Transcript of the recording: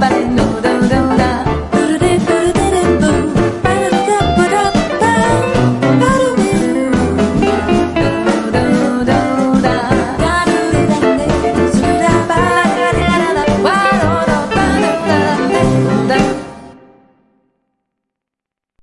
but